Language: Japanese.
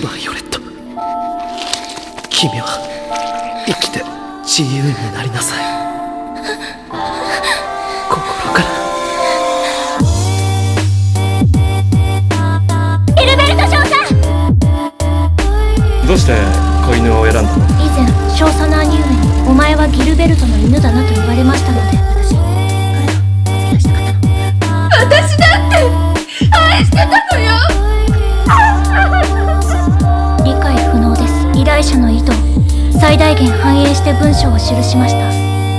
バイオレット。君は生きて自由になりなさい。心から。ギルベルト少佐。どうして子犬を選んだの？以前少佐の兄上にお前はギルベルトの犬だなと言われましたので会社の意図を最大限反映して文章を記しました。